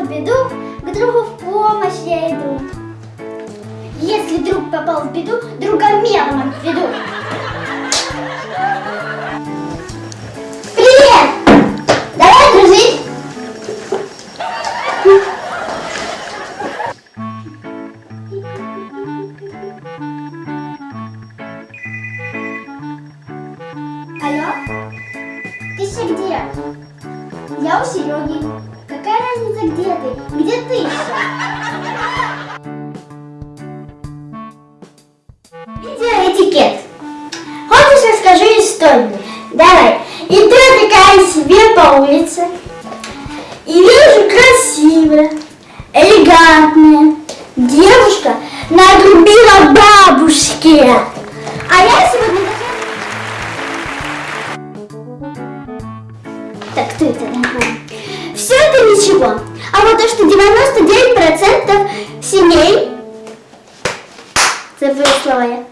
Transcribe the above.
в беду, к другу в помощь я иду. Если друг попал в беду, друга мелом отведу. Привет! Давай дружить! Алло? Ты еще где? Я у Сереги. Разница, где ты? Где ты еще? Видеоэтикет. Хочешь, расскажу историю? Давай. Иду я такая себе по улице. И вижу красивая, элегантная девушка надрубила бабушке. А я сегодня Так кто это такой? Это ничего. А вот то, что 99% семей... Забыла слова я.